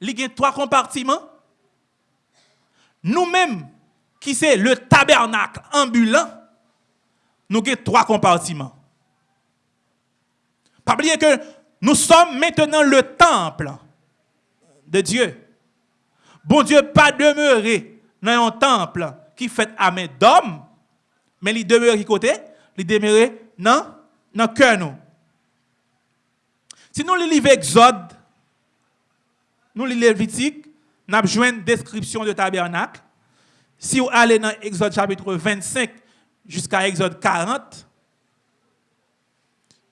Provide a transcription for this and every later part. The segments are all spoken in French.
il y a trois compartiments. Nous-mêmes, qui c'est le tabernacle ambulant, nous avons trois compartiments. Pas que nous sommes maintenant le temple de Dieu. Bon Dieu pas demeuré dans un temple qui fait à main d'homme, mais il demeure qui côté? Il demeure dans le cœur nous. Si nous lisons Exode, nous lisons Lévitique, nous avons une description de tabernacle. Si vous allez dans Exode chapitre 25 jusqu'à Exode 40,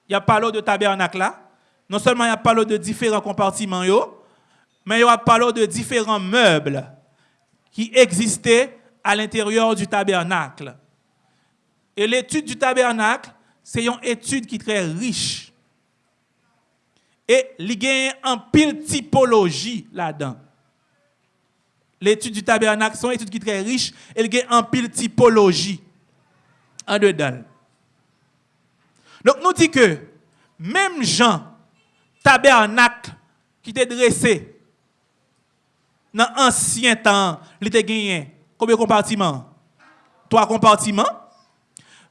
il y a parlé de tabernacle là. Non seulement il y a parlé de différents compartiments, mais il y a parlé de différents meubles qui existaient à l'intérieur du tabernacle. Et l'étude du tabernacle, c'est une étude qui est très riche. Et il y a un pile typologie là-dedans. L'étude du tabernacle, c'est une étude qui est très riche et il y a un pile typologie en dedans. Donc nous dit que même Jean, tabernacle qui était dressé dans l'ancien temps, il était gagné combien de compartiments? Trois compartiments.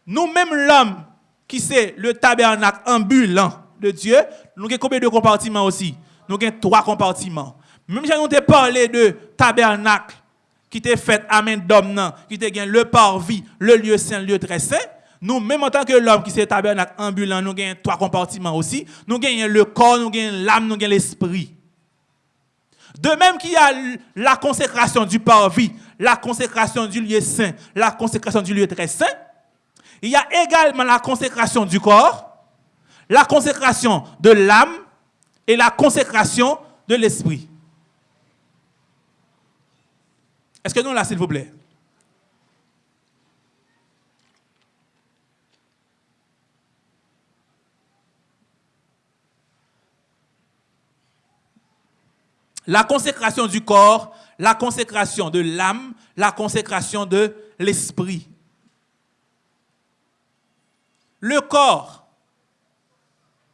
Nous-mêmes, l'homme qui c'est le tabernacle ambulant de Dieu, nous avons combien de compartiments aussi? Nous avons trois compartiments. Même si nous avons parlé de tabernacle qui était fait à main d'homme, qui était le parvis, le lieu saint, le lieu très saint, nous, même en tant que l'homme qui c'est tabernacle ambulant, nous avons trois compartiments aussi. Nous avons le corps, nous avons l'âme, nous avons l'esprit. De même qu'il y a la consécration du parvis, la consécration du lieu saint, la consécration du lieu très saint, il y a également la consécration du corps, la consécration de l'âme et la consécration de l'esprit. Est-ce que nous là, s'il vous plaît? La consécration du corps, la consécration de l'âme, la consécration de l'esprit. Le corps,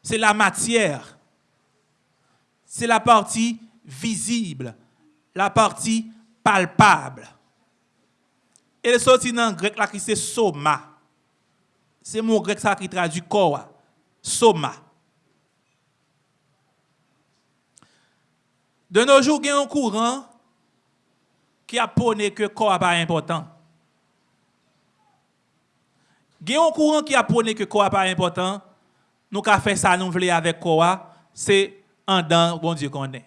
c'est la matière. C'est la partie visible, la partie palpable. Et le sorti dans le grec là qui c'est soma. C'est mon grec ça qui traduit corps. Soma. De nos jours, il y a un courant qui a que le corps n'est pas important. Il y a un courant qui a que corps n'est pas important. Nous avons fait ça, nous voulons avec corps, c'est un dans bon Dieu qu'on est.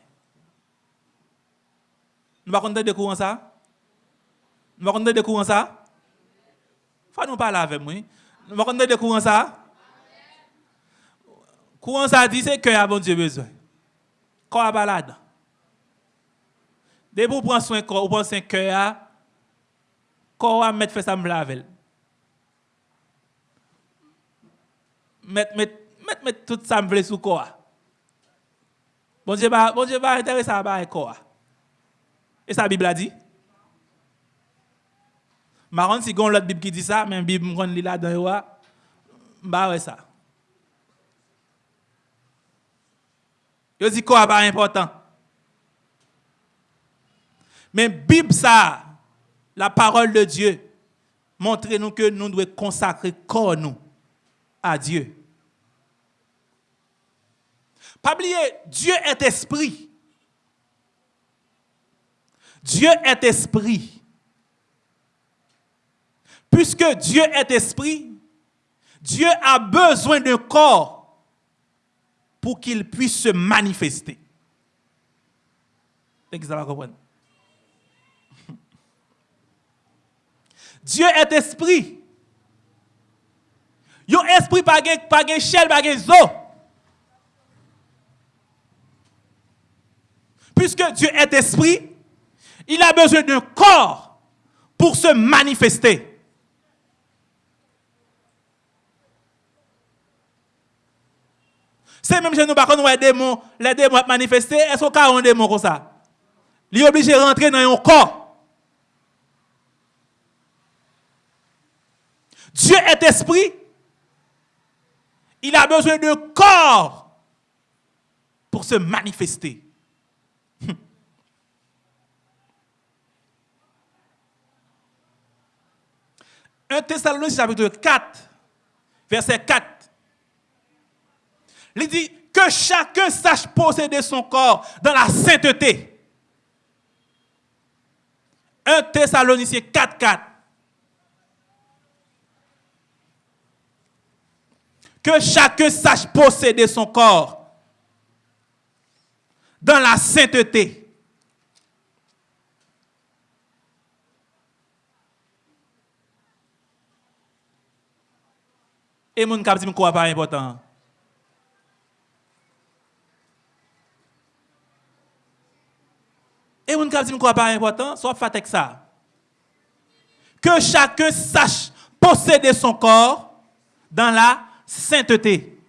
Nous ne pouvons pas ça? Nous ne pouvons pas ça? Faut nous parler avec moi. Nous ne pouvons pas ça? Courant ça dit c'est que bon Dieu besoin. Corps pas là-dedans. Dès que vous prenez soin corps, vous pensez un cœur, corps va mettre fait ça me laver. Mettre mettre mettre tout ça me sous corps. Bon Dieu va bon Dieu va intéresser à ba corps. Et ça la Bible a dit? Marron si l'autre Bible qui dit ça, mais Bible me li là dans yo, bah ouais ça. Yo dit quoi pas important. Mais Bible ça, la parole de Dieu, montre-nous que nous devons consacrer corps nous à Dieu. Pas oublier, Dieu est esprit. Dieu est esprit. Puisque Dieu est esprit, Dieu a besoin d'un corps pour qu'il puisse se manifester. Dieu est esprit. Yon esprit pas gen, pas gen chel, pas gen zo. Puisque Dieu est esprit, il a besoin d'un corps pour se manifester. C'est même chez nous, contre, les démons, les démons manifester, est-ce qu'on a un démon comme ça? Il est obligé de rentrer dans un corps. Dieu est esprit. Il a besoin de corps pour se manifester. 1 Thessaloniciens chapitre 4, verset 4. Il dit que chacun sache posséder son corps dans la sainteté. 1 Thessaloniciens 4, 4. Que chacun sache posséder son corps dans la sainteté. Et mon cap dit quoi pas important. Et mon cap dit quoi pas important, soit fait avec ça. Que chacun sache posséder son corps dans la sainteté.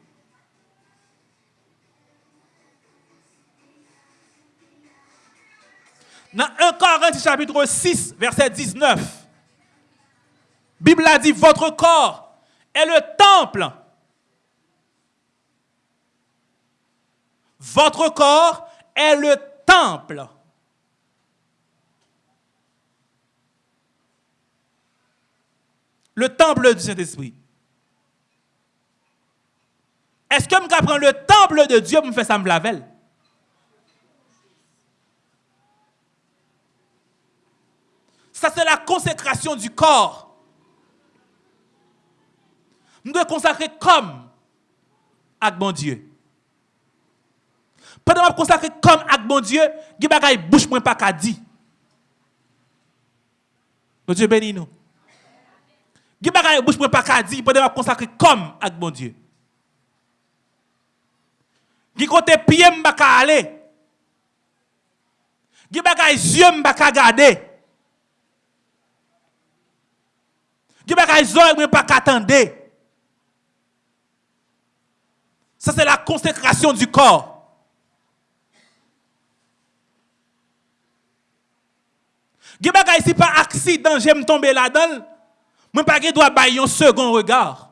Dans 1 Corinthiens chapitre 6, verset 19, Bible a dit, votre corps est le temple. Votre corps est le temple. Le temple du Saint-Esprit. Est-ce que je prends le temple de Dieu pour me faire ça me laver? Ça, c'est la consécration du corps. Nous devons consacrer comme avec bon Dieu. Pendant que consacrer comme avec bon Dieu, il y a des bouche moins pas qu'à dire. Mon Dieu bénit nous. Il y a des bouche moins pas qu'à dire pendant que consacrer comme avec bon Dieu. Qui côté pied mba ka bon aller. Qui bagay yeux m'pa ka garder. Qui bagay oreille m'pa ka attendre. Ça c'est la consécration du corps. Si pas accident j'aime tomber là-dedans. Moi pas doit bailler un second regard.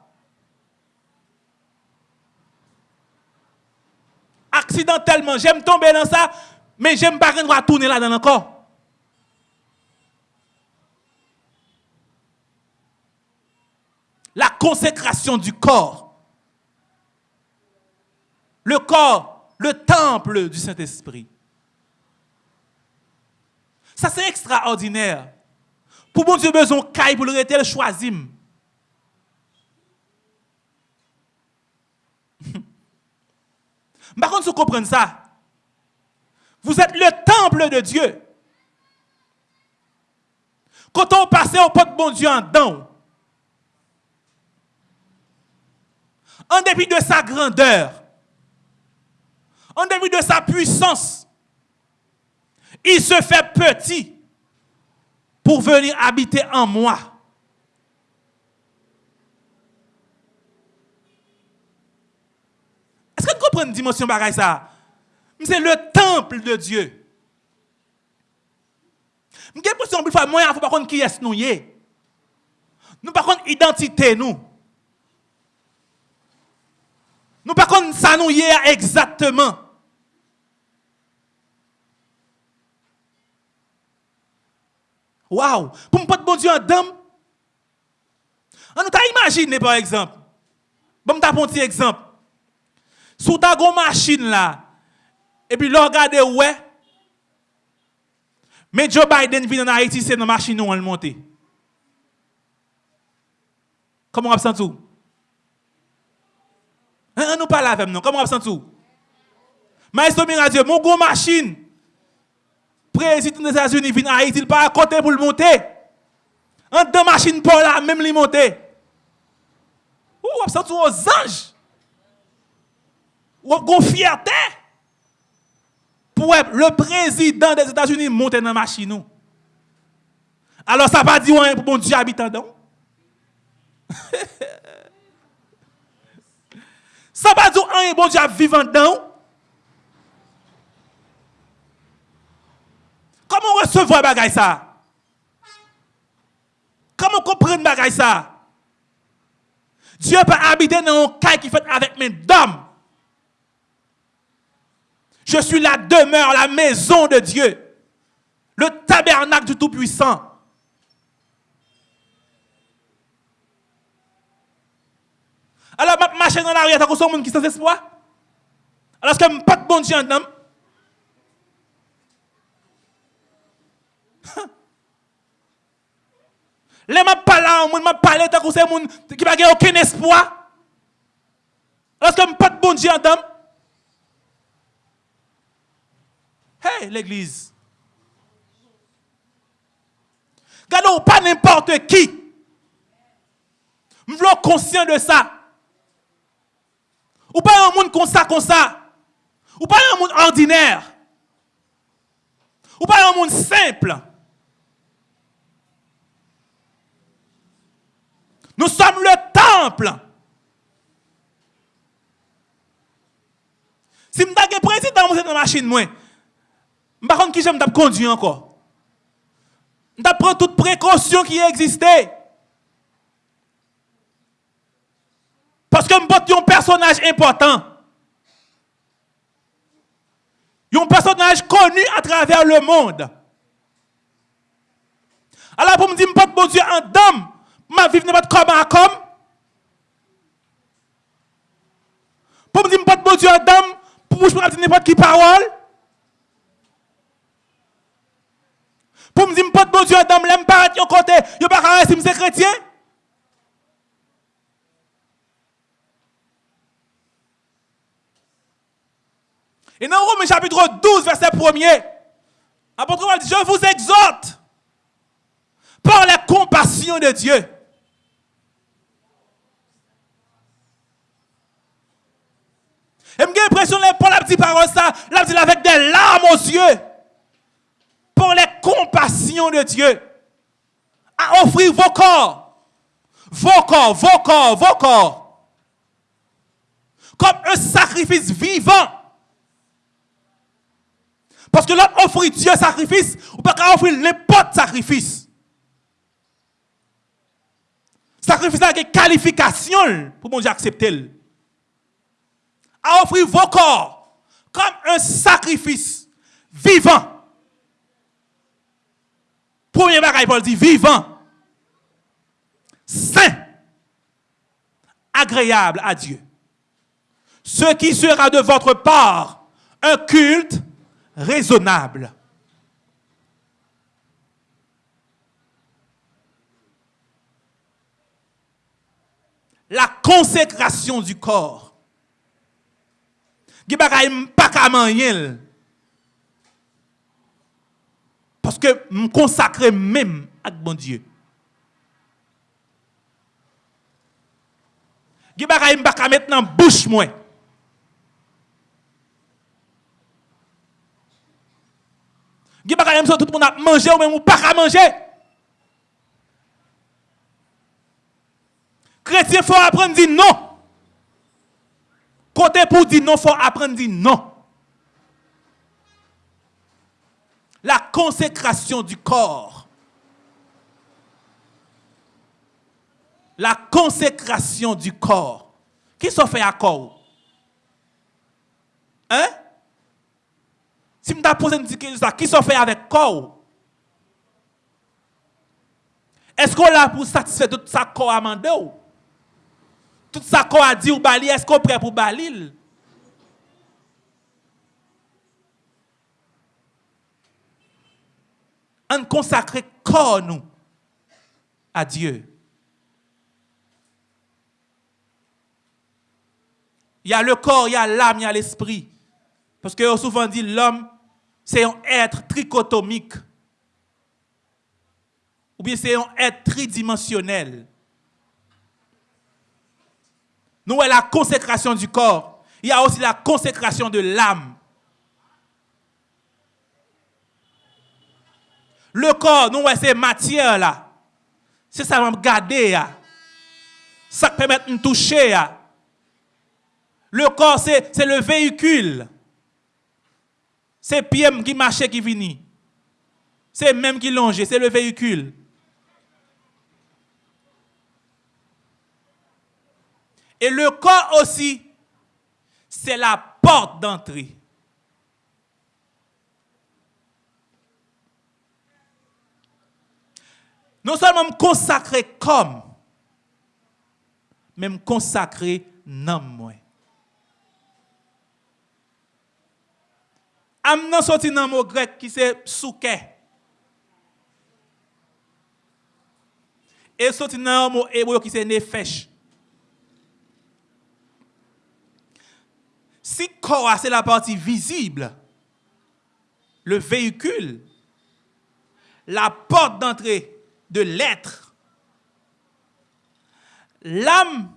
accidentellement, j'aime tomber dans ça, mais j'aime pas qu'on tourner là-dedans encore. La consécration du corps. Le corps, le temple du Saint-Esprit. Ça, c'est extraordinaire. Pour mon Dieu, besoin de pour le rester, choisir. Par contre, vous comprenez ça. Vous êtes le temple de Dieu. Quand on passe au pot de bon Dieu en dedans, en dépit de sa grandeur, en dépit de sa puissance, il se fait petit pour venir habiter en moi. Est-ce que vous comprenez une dimension ça? C'est le temple de Dieu. Suis l'impression que moi, il faut pas qui est nous. Nous par contre identité nous. Nous par contre ça nous exactement. Waouh, pour me pas bon Dieu en dame. On nous t'a imaginé par exemple. Bon t'a un petit exemple. Sous ta grosse machine là et puis l'on regarde ouais. Mais Joe Biden vient en Haïti, c'est dans la machine où on le monte. Comment on absent tout? On nous parle avec nous. Comment on absent tout? Maestro Miradieu, mon gros machine. Président des États-Unis vient en Haïti, il pas à côté pour le monter. En deux machines pour là, même le monter. Ou absent tout aux anges ou une fierté pour le président des États-Unis monter dans la machine. Alors ça va dire pour bon Dieu habitant dedans. ça va dire un bon Dieu vivant dedans. Comment recevoir bagay ça? Comment comprendre bagay ça? Dieu peut habiter dans un cas qui fait avec mes dames. Je suis la demeure, la maison de Dieu. Le tabernacle du Tout-Puissant. Alors, je marche dans la rue, t'as un monde qui sans espoir? Alors, est-ce que je pas de bon Dieu en Les m'a parlé, on m'a parlé, t'as un monde qui n'a aucun espoir. Alors, est-ce que je pas de bon Dieu en? Hey, l'église. Regardez, pas n'importe qui. Je suis conscient de ça. Ou pas un monde comme ça, comme ça. Ou pas un monde ordinaire. Ou pas un monde simple. Nous sommes le temple. Si je suis président dans la machine, je ne sais pas qui j'aime conduire encore. Je prendre toutes précautions qui existaient. Parce que je un personnage important. Un personnage connu à travers le monde. Alors pour me dire, je bon Dieu en dame, ma vie n'est pas comme à comme. Pour me dire, je bon Dieu dame, pour me dire n'importe qui parole. Pour me dire, je bon Dieu dame, l'aime pas à côté, je ne pas si je chrétien. Et dans Romains chapitre 12, verset 1er, l'apôtre dit, je vous exhorte par la compassion de Dieu. Et j'ai l'impression que Paul a dit parole ça, dit avec des larmes aux yeux. Pour les compassions de Dieu. À offrir vos corps. Vos corps, vos corps, vos corps. Comme un sacrifice vivant parce que l'autre offre Dieu sacrifice, ou pas offrir n'importe sacrifice. Sacrifice avec qualification pour mon Dieu accepter. À offrir vos corps comme un sacrifice vivant. Premier bagage, Paul dit vivant, saint, agréable à Dieu. Ce qui sera de votre part un culte raisonnable. La consécration du corps. Pas Parce que je consacre même à bon Dieu. Je ne pas mettre dans bouche moi. A pas tout le monde a mangé ou même ou pas à manger. Chrétien, faut apprendre à dire non. Côté pour dire non, il faut apprendre à dire non. La consécration du corps. La consécration du corps. Qui s'en fait à corps? Hein? Si je pose une question, qui s'en fait avec corps? Est-ce qu'on l'a pour satisfaire tout ça corps à mandé Tout ça corps a dit ou bali, est-ce qu'on est prêt pour balil On consacre corps nous à Dieu. Il y a le corps, il y a l'âme, il y a l'esprit. Parce que souvent dit l'homme c'est un être trichotomique. Ou bien c'est un être tridimensionnel. Nous avons la consécration du corps. Il y a aussi la consécration de l'âme. Le corps, nous, c'est matière là. C'est ça va garder. Ça permet de nous toucher. Le corps, c'est le véhicule. C'est Pierre qui marchait qui vini. C'est même qui longe, c'est le véhicule. Et le corps aussi, c'est la porte d'entrée. Non seulement me consacrer comme, mais me consacrer nan moi. Am nan sorti nan mot grec qui c'est souke. Et sorti nan mot hébreu qui c'est nefesh. Si corps c'est la partie visible, le véhicule, la porte d'entrée de l'être, l'âme,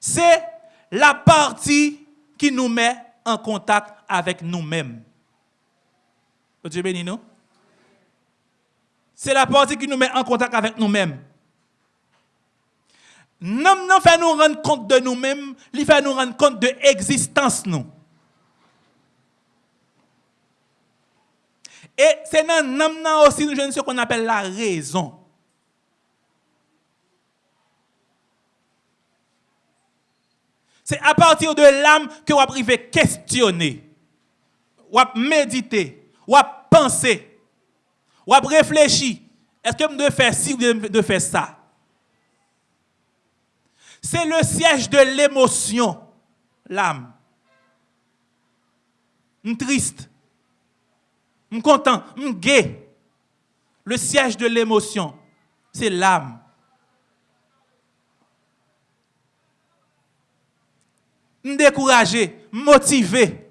c'est la partie qui nous met en contact avec nous-mêmes. Dieu béni nous. C'est la partie qui nous met en contact avec nous-mêmes. Nous non fait nous rendre compte de nous-mêmes, il fait nous rendre compte de l'existence. Et c'est dans nous aussi nous ce qu'on appelle la raison. C'est à partir de l'âme que vous arrivez questionner, méditer, penser, réfléchir. Est-ce que je dois faire ci ou faire ça? C'est le siège de l'émotion, l'âme. Je triste, je content, je gai. Le siège de l'émotion, c'est l'âme. découragé, motivé.